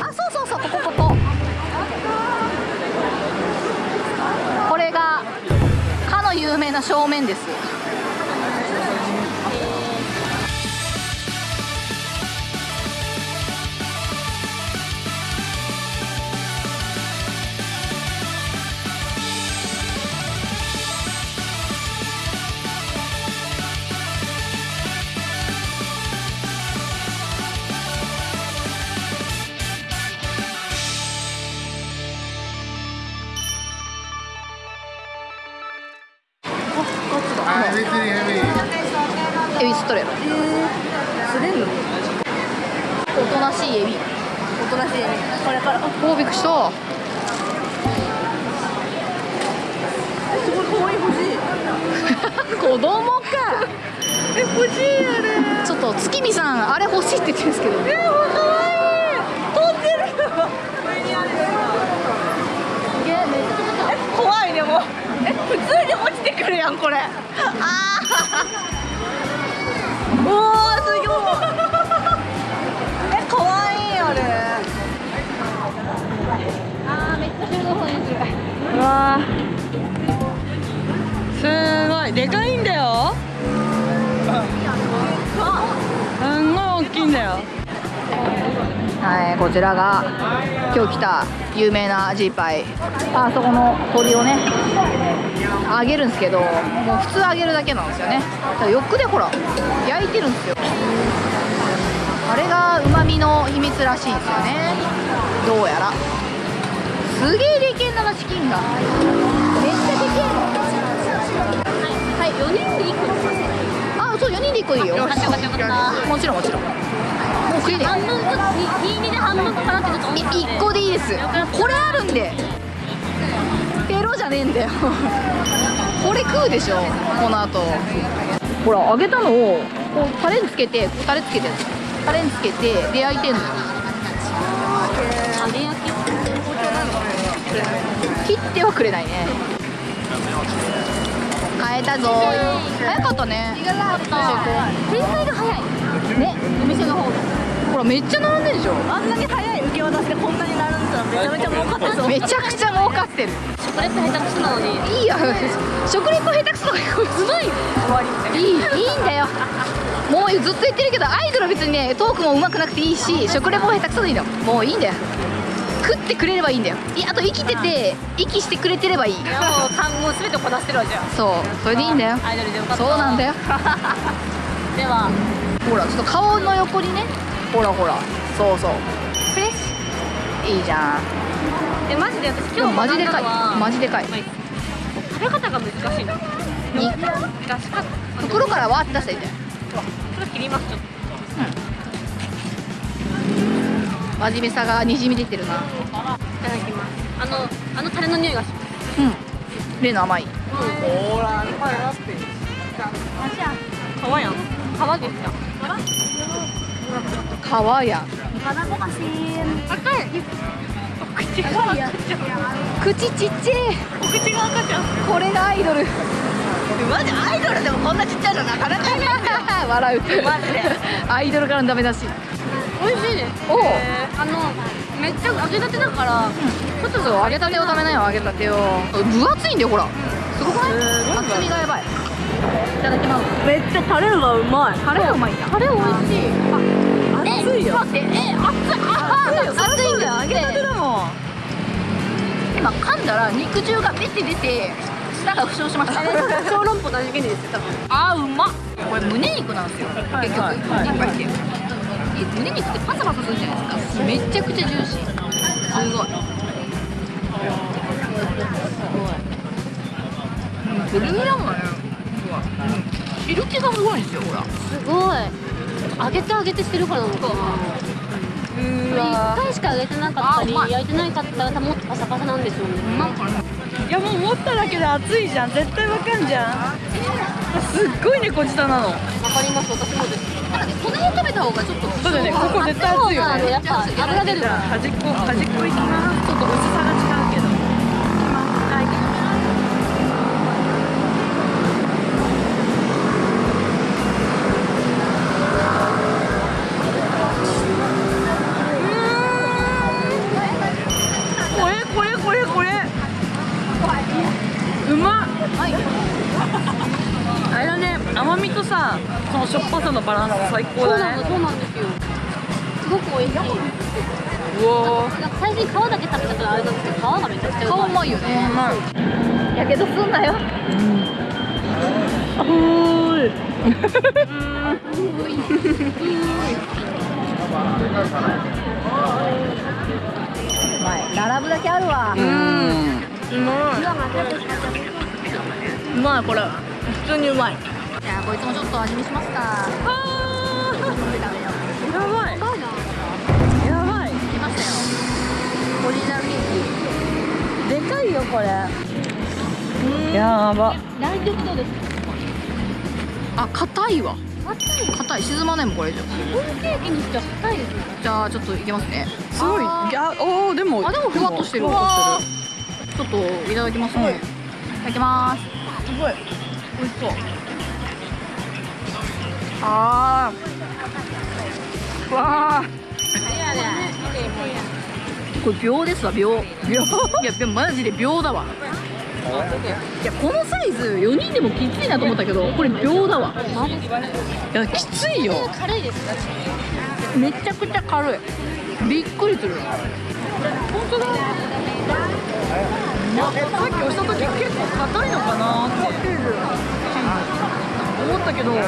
あそうそうそうここここ。これがかの有名な正面です。からおびっくりした。すごい可愛い欲しい。子供か。え欲しいあれちょっと月見さんあれ欲しいって言ってるんですけど。え可愛い飛んでるえ怖いでもえ普通に落ちてくるやんこれ。ああおおわすごい。でかいんだよ。すんごい大きいんだよ。はいこちらが今日来た有名なジーパイ。あそこの鳥をね揚げるんですけどもう普通揚げるだけなんですよね。だから横でほら焼いてるんですよ。あれがうまみの秘密らしいんですよね。どうやら。すげえでけんなチキンがめっちゃでけえはい4人で1個あそう4人で1個でいいよもちろんもちろん。もう食え。ね半分ずつ2で半分かなってちょっと思ったので1個でいいです。これあるんで。ペロじゃねえんだよ。これ食うでしょこの後。ほら揚げたのをこうタレにつけてタレつけてタレにつけてで焼いてんのよ切ってはくれないね。買えたぞ。早かったね。展開が早い。ねお店の方ほらめっちゃ並んでるでしょ。あんなに早い受け渡しでこんなになるんだめちゃめちゃ儲かってそうめちゃくちゃ儲かってる。食レポ下手くそなのにいいよ。食レポ下手くそだようまい終わり。いいいいんだよ。もうずっと言ってるけどアイドルは別にねトークも上手くなくていいし食レポも下手くそでいいの。もういいんだよ食ってくれればいいんだよ。いやあと生きてて息してくれてればいい。いやもう単語すべてこなしてるわじゃんそう。それでいいんだよ。アイドルでよかった。そうなんだよ。では。ほらちょっと顔の横にね。ほらほら。そうそう。フレッシュ。いいじゃん。えマジで私今日マジでかい。マジでかい。食べ方が難しいの。に。出し方袋からわーって出したらいいんだよ。それ切りますちょっと真面目さがにじみ出てるな。いただきます。あのあのタレの匂いがします。うん。例の甘い。ほら皮やん。皮ですか？皮や赤い。口が赤ちゃん口ちっちゃいお口が赤ちゃんこれがアイドル。マジアイドルでもこんなちっちゃいのなかなかいない笑う。マジでアイドルからのダメだし。美味しいですおう。あのめっちゃ揚げたてだからちょっと揚げたてを食べなよ。揚げたてを。分厚いんだよほら。すごくない？厚みがやばい。いただきます。めっちゃタレがうまい。タレがうまいんだ。タレ美味しい。熱いよ。待ってえ熱い。あ熱いんだよ揚げたてだも。ん今噛んだら肉汁が出て出て舌が負傷しました。小籠包ですよ多分。あーうまっ。これ胸肉なんですよ。結局はいはい。いっぱいってえ胸肉ってパサパサするじゃないですか。めっちゃくちゃジューシー。すごい。うんプルプルだもん。気がすごいんですよほら。すごい。揚げて揚げてしてるからなのか。な一回しか揚げてなかったり焼いてなかったらもっとパサパサなんでしょうね。なんかねいやもう持っただけで熱いじゃん。絶対わかんじゃん。すっごい猫舌なの。わかります。私もです。なんかねこの辺食べた方がちょっと。そうだよね。ここ絶対熱いよね。やっぱ油出るじゃあ端っこ端っこいきます。ちょっと薄さが違うけどうさそのしょっぱさのバランス最高だねそうなんですよ。すごく美味しい。うわなんか最初に皮だけ食べたからあれなんですけど皮がめちゃくちゃうまい。顔うまいよね。うまいやけどすんなよ。うまい。並ぶだけあるわ。うん。うまい。うまいこれ。普通にうまいじゃあこいつもちょっと味見しますか。あ飲んで食べようやばい。やばい。来ましたよオリジナルケーでかいよこれ。やば。大丈夫そうです。キあ硬いわ。硬い。硬い。沈まないもんこれ以上ホールケーキにしては硬いです。ねじゃあちょっといきますね。すごい。いやおーでもあでもふわっとしてる。ちょっといただきますね、はい。いただきます。すごい。美味しそうあー。わーこれ秒ですわ秒。秒いやでもマジで秒だわ。いやこのサイズ4人でもきついなと思ったけどこれ秒だわ。いやきついよ。めちゃくちゃ軽い。びっくりする本当だ。さっき押した時結構硬いのかな。ったけどニ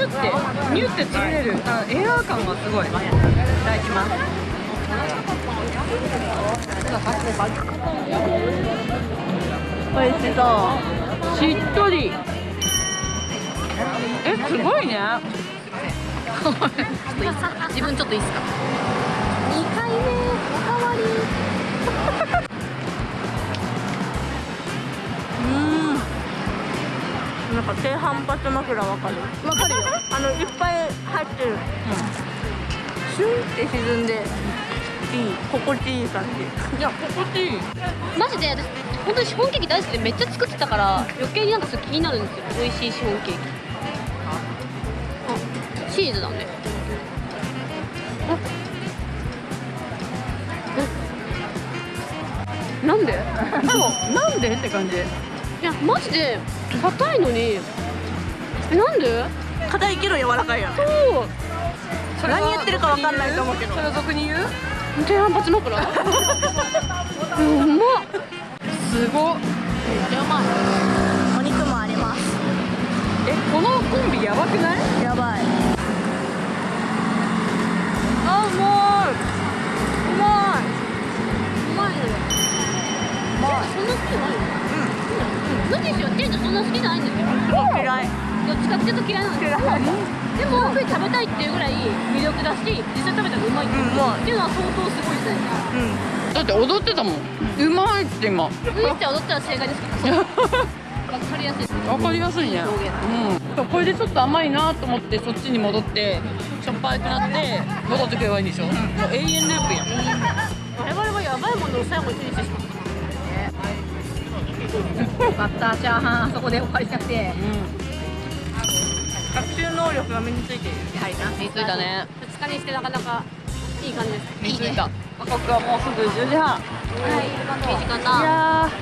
ュってニュって潰れる。あエアー感がすごい。いただきます。美味しそうしっとり。えすごいね。ちょっといいっすか自分ちょっといいっすか？2回目おかわりなんか低反発枕わかる？わかるよ。あのいっぱい入ってる、シュンって沈んでいい心地いい感じ。いや心地いい。マジで私本当にシフォンケーキ大好きでめっちゃ作ってたから余計になんかそれ気になるんですよ。美味しいシフォンケーキ。あチーズだね。なんで？なんで？って感じいやマジで硬いのに。えなんで？硬いけど柔らかいやん。そう。何言ってるかわかんないと思うけど。それは俗に言う？低反発枕うまっ。すごっ。めっちゃうまいお肉もあります。えこのコンビやばくない？やばい。あうまい。うまい。うまいのよ。そんな好きないようん。なん。ですよ店長そんな好きじゃない。んですよ嫌い。どっちかってい。うと嫌い。なんですよでも食べたい。ってい。うぐらい。魅力だし実際食べたらうまい。ってい。う,、うんうまい。ってい。うのは相当すごい。じゃない。ですかうんだって踊ってたもんうまい。って今ウイって踊ったら正解ですけどわかりやすい。ですわかりやすい。ねうんこれでちょっと甘い。なと思ってそっちに戻ってしょっぱくなって戻ってくればいい。んでしょ、もう永遠ループやん我々はやばいものを最後にフィニッシュしますよかった。チャーハンあそこで終わりじゃなくて。学習能力が身についているやはりな身についたね2日にしてなかなかいい感じです。身についたここはもうすぐ10時半。はい。いい時間いだやー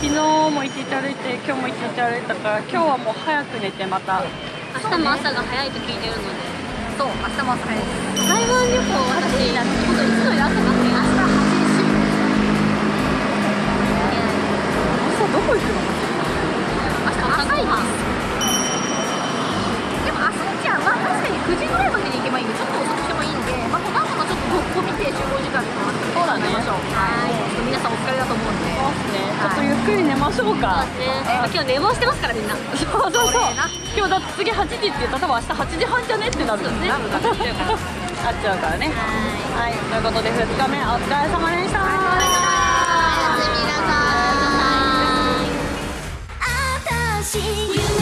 昨日も一日歩いて今日も一日歩いたから今日はもう早く寝てまた。明日も朝が早いと聞いてるので。そう明日も朝早いです。台湾旅行私本当いつもより朝がどこ行くの？明日朝ごはんでも朝ちゃんは確かに9時ぐらいまでに行けばいいんでちょっと遅くしてもいいんでまあこの後のちょっとここ見て集合時間とかそうだねましょうはいちょっと皆さんお疲れだと思うんでそうですねちょっとゆっくり寝ましょうかそうですね今日寝坊してますからみんなそうそうそう今日だって次8時って言ったら多分明日8時半じゃねってなるよねなるなっちゃうからなっちゃうからねはいということで2日目お疲れ様でした watching you.